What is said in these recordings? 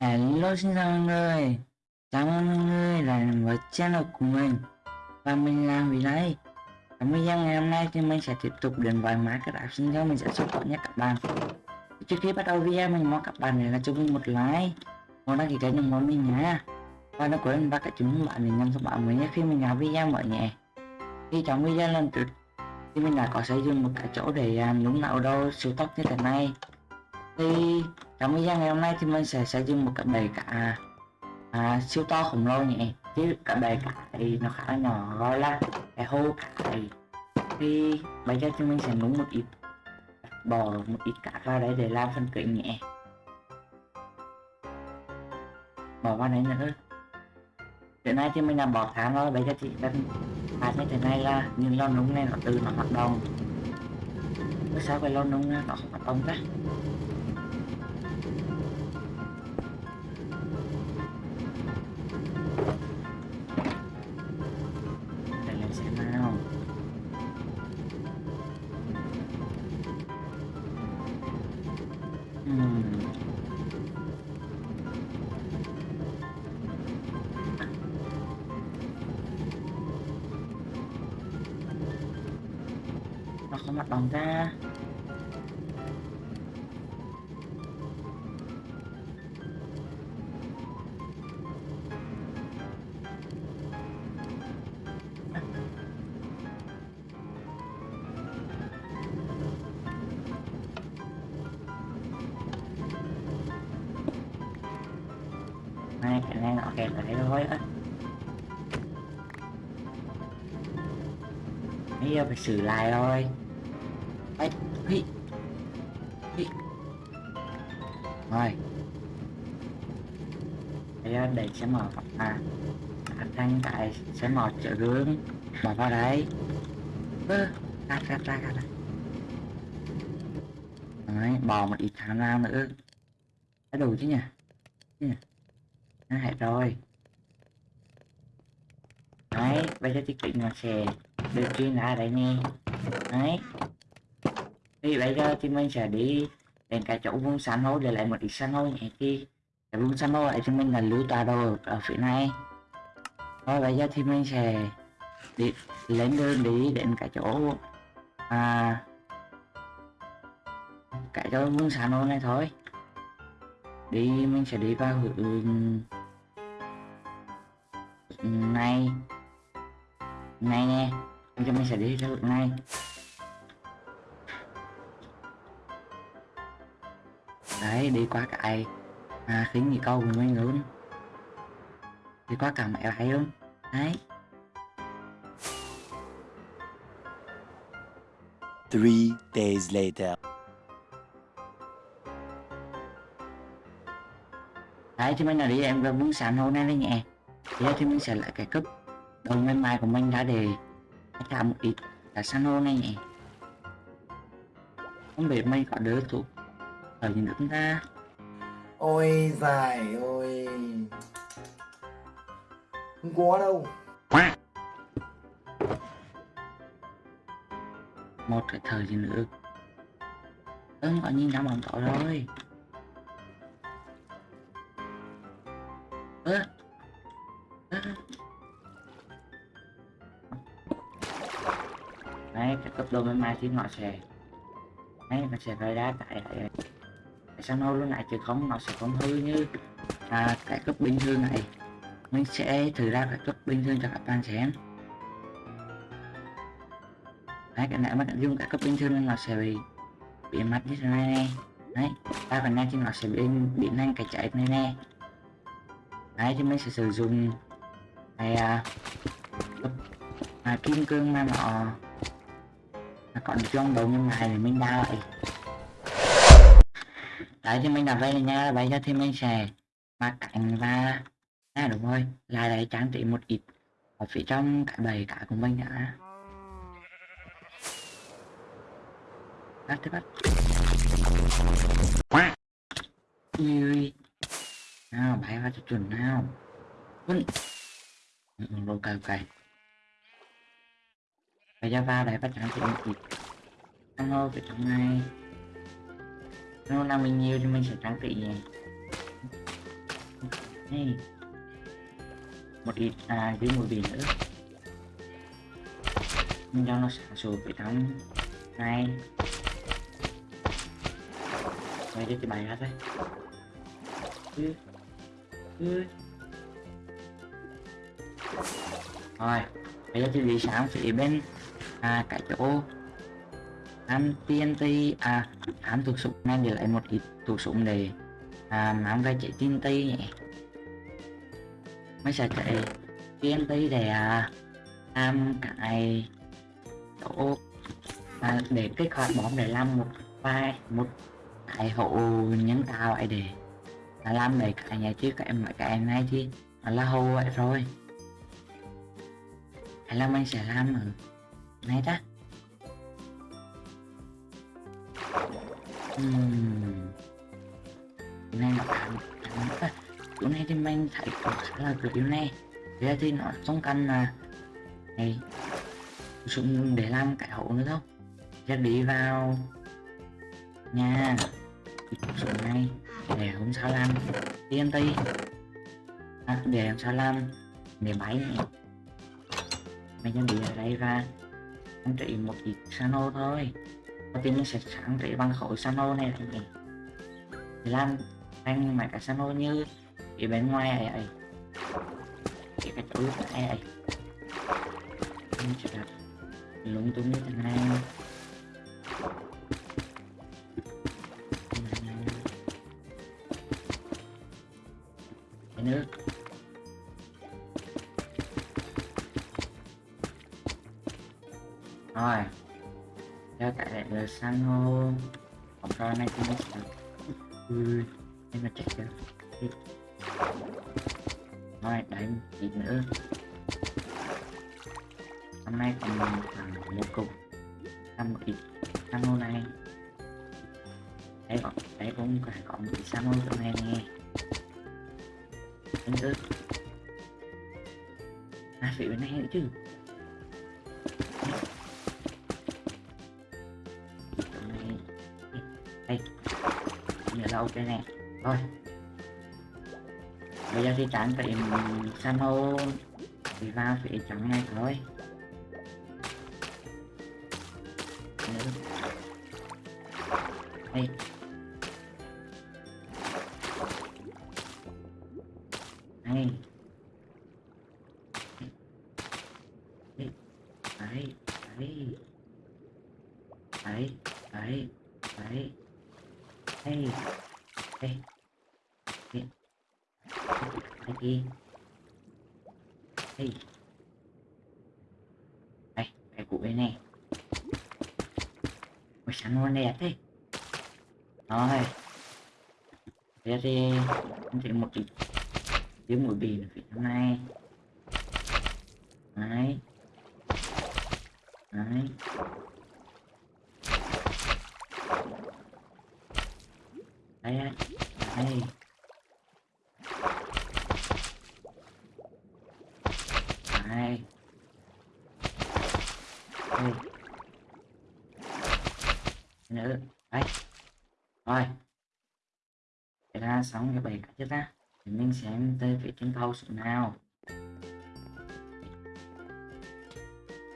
Hello xin chào mọi người. Cảm ơn mọi người lại với channel của mình. Và mình làm vì đây? Trong video ngày hôm nay thì mình sẽ tiếp tục đến với máy các app sinh cho mình sẽ support nhé các bạn. Trước khi bắt đầu video mình mong các bạn để là cho mình một like. Một đăng ký kênh ủng hộ mình nhé. Và đừng quên bắt các chúng bạn để nhận thông báo mới nhé khi mình làm video mới nhé. Khi trong video lần trước thì mình đã có xây dựng một cái chỗ để à, um, đúng nào đâu siêu tốc như thế này thì trong video ngày hôm nay thì mình sẽ xây dựng một cái bể cả à, siêu to khổng lồ nhỉ? Chứ cái bể cả thì nó khá là nhỏ gọi là cái hô cải thì bây giờ thì mình sẽ núng một ít bỏ một ít cát vào đây để làm phần kính nhẹ bỏ vào đấy nữa. Hiện nay thì mình đã bỏ tháng rồi bây giờ thì đang hạt như thế này là những lon núng này nó từ nó hoạt động. Bữa sau cái lon núng nó không hoạt động ra nó mặt bằng ra. Hai cái này nó kẹt lại thôi á. Bây giờ phải xử lại rồi. Sẽ mở à thanh tại sẽ mở chợ gương mở vào đấy. Ơ cắt ra ra cắt ra. Đấy, bò một ít thằng ra nữa. Cái đủ chứ nhỉ? Chứ nhỉ? Nó hết rồi. Đấy, bây giờ thì kính nó sẽ được chuyên ra đây nè. Đấy. Thì bây giờ thì mình sẽ đi đến cái chỗ vùng san hô để lại một ít san hô nhẹ kia cái vùng san hô lại cho mình là lưu tọa đồ ở phía này. Rồi bây giờ thì mình sẽ đi lên đường đi đến cái chỗ à cái chỗ vương san này thôi. Đi, mình sẽ đi vào hướng này. Này nè cho mình sẽ đi theo hướng này. Đấy, đi qua cái à, khính nhị câu của mình luôn đi qua cả mẹ lại luôn đấy. Three days later. đấy thì mình là đi em vào vùng sàn hôm nay đây nhẹ thì thì mình sẽ lại cái cấp đầu ngày mai của mình đã để làm một ít là san hô này nhỉ không biết mình có đỡ thuộc ở những nước ta Ôi dài ôi Không có đâu. Một cái thời gì nữa? Ơn gọi nhìn ra bóng tội rồi ơ. Đấy, cái cấp độ bên mai thì nó sẽ đấy nó sẽ rơi ra tại lại sao nó luôn lại chứ không nó sẽ không hư như à, cái cấp bình thường này. Mình sẽ thử ra cái cấp bình thường cho các bạn xem. Đấy cái này mà dùng cái cấp bình thường nên nó sẽ bị bị mất như thế này nè. Đấy ba phần này thì nó sẽ bị bị nhanh cái chạy này nè. Đấy thì mình sẽ sử dụng này à, cấp à, kim cương mà nó nó còn trong đầu như này thì mình đau lại đấy thì mình đặt đây nha bây giờ thì mình sẽ mặc cảnh và à đúng rồi là đấy trang trí một ít ở phía trong cái bầy cả của mình đã. Bắt thế bắt. Ui. Nào bay vào cho chuẩn nào. Vẫn ừ, ok ok. Bây giờ vào đấy bắt trang trí một ít. Ăn hô phía trong này nó nào mình nhiều thì mình sẽ trang trí nhé này một ít à dưới một bình nữa nhưng cho nó xả sụp bị trong này quay cho cái bài hát đấy ừ. Ừ. rồi, bây giờ thì đi sáng thì bên à cái chỗ ăn TNT à ăn thuộc súng nên để lại một ít thuộc súng để à mang về chạy TNT nhỉ. Mới sẽ chạy TNT để à làm cái chỗ à, để kích hoạt bom để làm một vai một cái hộ nhân tạo ấy để là làm để cái nhà chứ cái mấy cái này thì là hô vậy rồi hay là mình sẽ làm ở này ta? Ừm. Chỗ này nó cảm cảm á chỗ này thì mình thấy có khá là kiểu điều này. Thế giờ thì nó không cần là này. Dùng để làm cái hậu nữa đâu giờ đi vào. Nhà số này. Để hôm sau làm. TNT à, để hôm sau làm. Để máy này. Mình chuẩn bị ở đây và anh trị một ít sano thôi đầu tiên mình sẽ sáng trị bằng khối sano này này để làm mà cả cái sano như ở bên ngoài ấy ấy. Cái cái chỗ này ấy? Mình sẽ đặt lúng túng như thế này. Cái nước. Rồi cho tại lại là san hô. Không ra này cũng được ừ nên là chạy chưa thôi đấy gì nữa. Hôm nay còn khoảng một cục ăn một ít san hô này. Đấy còn đấy cũng phải có một ít san hô cho này nghe. Đánh cứ à vị bên này nữa chứ. Đây giờ là ok nè. Thôi. Bây giờ thì chẳng phải san hô. Thì vào thì trắng ngay thôi. Đây đấy. Đây đây đây đây đi đây đây, cái cụ bên này. Ôi, sáng luôn đẹp thế. Rồi. Bây giờ thì em chỉ một ít dưới mũi bì là phía trong này. Đấy. Đấy. Đây đây. Đây. Đây. Đây nữa, đây. Rồi. Để ra xong cái bài cả chết ta thì mình xem tới vị trên thâu số nào?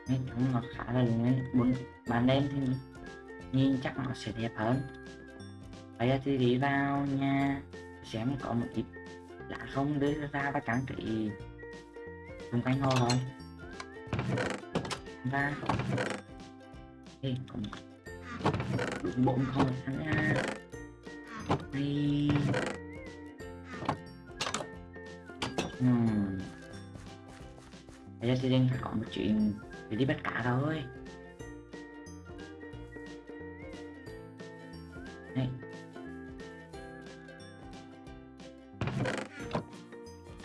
Nói chung nó khá là lên buồn ban đêm thì nhìn chắc nó sẽ đẹp hơn bây giờ thì đi vào nha. Xem có một ít lá không đưa ra và trang trí xung quanh hồ thôi và đây cũng đúng bụng không? Thằng nha. Đây hmm. bây giờ thì đang có một chuyện để đi bắt cá thôi.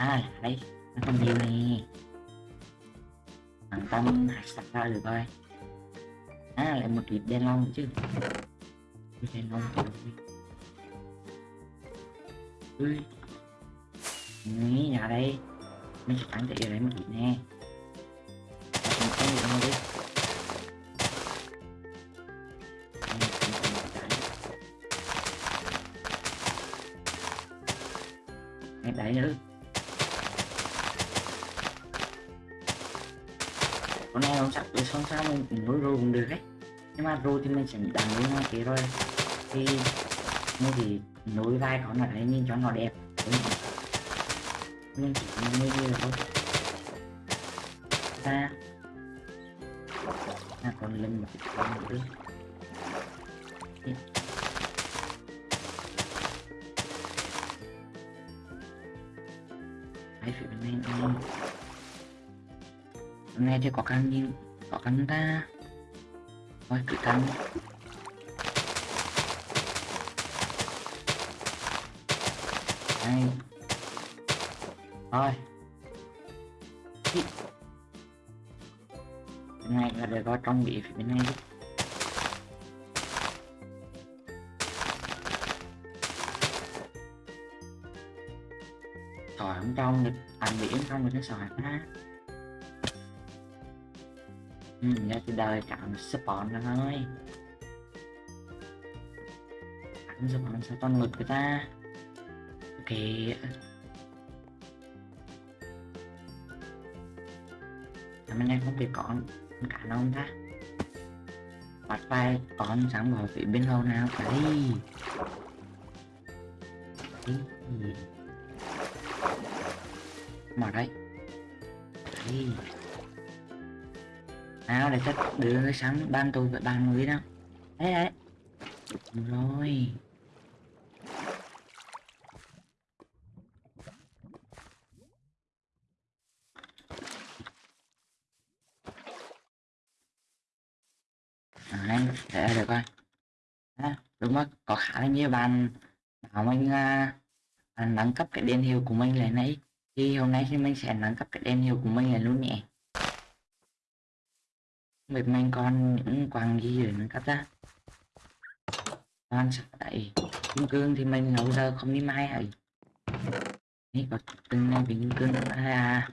À đây nó còn nhiều nè. Thằng tâm hạt sạch ra được rồi. À lại một ít đen long chứ. Đen long ui. Nghĩ nhà đây. Mình sẽ thị ở đây một ít nè. Mình có gì đâu đi Đây, mình sẽ một cái. Đây, đấy nữa hôm nay không sắp được xong sao mình nối rô cũng được ấy. Nhưng mà rô thì mình sẽ đánh với nó thế rồi thì như thì nối vai con là đấy nhìn cho nó đẹp. Đúng mình chỉ như như vậy thôi. Ta à còn lên một cái con nữa. Hôm nay thì có căn nhưng có căn ta. Thôi cứ thắng đây thôi. Bên này là để có trong bị phía bên này đi. Sỏi không trong được ăn bị không được cái sỏi ha ừ, từ đời cảm support nó thôi cảm support sao toàn ngực người ta. Ok. Làm anh em không bị con con cả không ta. Bắt vai con sáng bảo vệ bên lâu nào cả đi. Đi mà đây. Đi nào để chắc đưa sáng ban tôi và ban người đó. Đấy đấy rồi. À, đấy, để được coi. À, đúng rồi có khá là nhiều bạn bảo mình uh, nâng cấp cái đèn hiệu của mình lên đấy thì hôm nay thì mình sẽ nâng cấp cái đèn hiệu của mình là luôn nhé Mệt mình còn những quàng gì để mình cắt ra con sắp đẩy Kim cương thì mình nấu giờ không đi mai hả? នេះ có từng này bị kim cương à, à, à.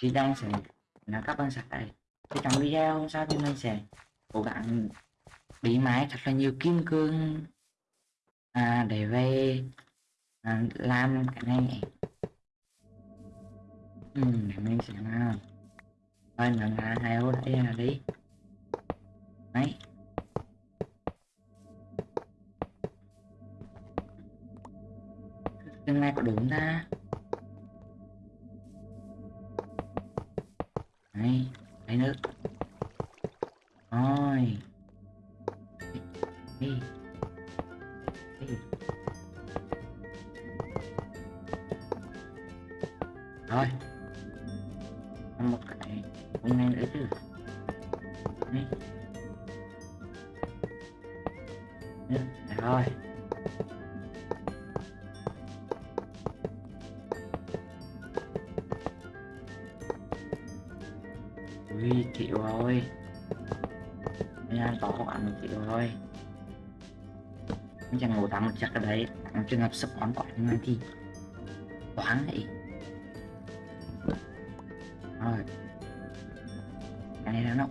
Thì đang sẽ là các bạn sạch đây Thì trong video hôm sau thì mình sẽ cố gắng đi máy thật là nhiều kim cương à, để về à, làm cái này. Ừ, để mình sẽ làm thôi nhận là hai ô đây là đi. Đấy. Tương lai có đường ta. Đấy đấy nước. Ui chịu rồi Nha, giờ có bạn một chịu rồi chẳng ngủ tắm một chắc ở đấy. Trong trường hợp sắp bón quả như thì Toán vậy Rồi. Cái này là nó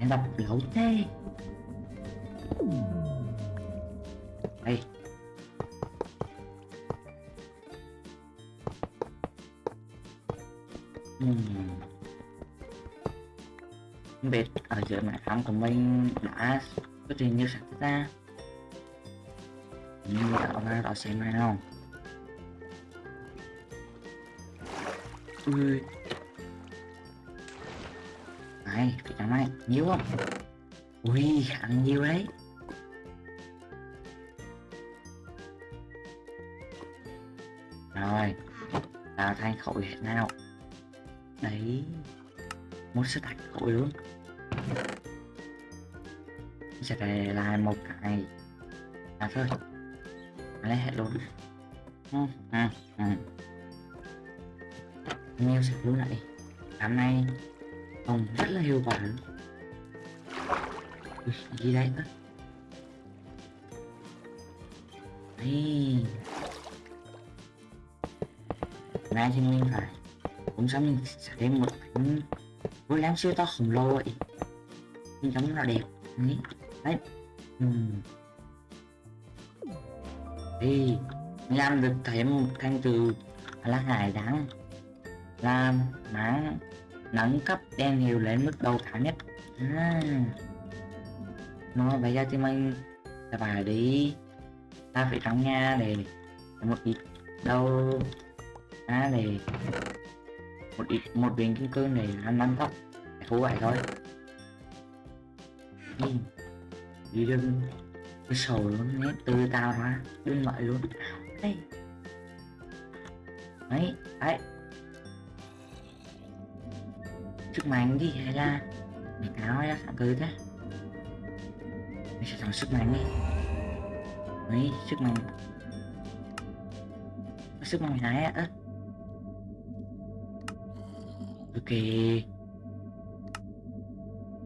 Em đọc lâu thế. Đây. Hmm không biết ở giữa mẹ khám của mình đã xuất hiện như sẵn ra. Mà đạo ra đó xem này không ui. Này, cái thằng này nhiều không ui khá nhiều đấy. Rồi tạo thành khẩu hiện nào? Đấy một sức thành khối luôn sẽ để lại một cái à thôi. Lấy hết luôn. Ừ, ừ, ừ. nhiều sẽ luôn lại. Hôm nay ông rất là hiệu quả. Gì đây đó đây nay thì mình phải cũng sao mình sẽ thêm một cái với láng siêu to khổng lồ ấy. Nhìn giống nó đẹp. Đấy. Đấy. Uhm. thì làm được thêm một thanh từ là hải đáng làm máng nâng cấp đen hiệu lên mức đầu cao nhất. À. nó bây giờ thì mình sẽ phải đi ta phải trong nhà để một ít đâu à, để một ít một viên kim cương này ăn nâng thấp, thú vậy thôi. Đi. Đi đừng cái sầu luôn nhé từ tao ra đừng lại luôn. Đây đấy đấy. Sức mạnh đi hay là mày cáo ra sẵn cứ thế. Mày sẽ thằng sức mạnh đi. Đấy sức mạnh sức mạnh này á ok.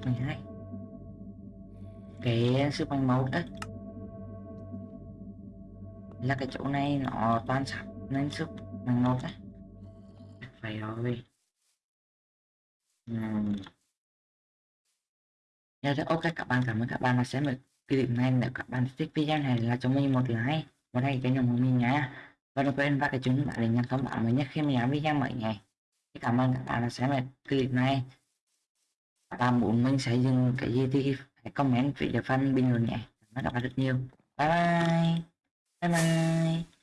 Mày hai. Cái sức mạnh máu đất là cái chỗ này nó toàn sạch nên sức mạnh máu đấy phải rồi. Ừm. Dạ, rất ok các bạn cảm ơn các bạn đã xem được clip này. Nếu các bạn thích video này là cho mình một like một like cái nhóm của mình nhé và đừng quên vào cái chuông bạn để nhận thông báo mới nhất khi mình làm video mới ngày cảm ơn các bạn đã xem được clip này. Các bạn muốn mình xây dựng cái gì thì hãy comment phía dưới phần bình luận nhé. Cảm ơn các bạn rất nhiều. Bye bye. Bye bye.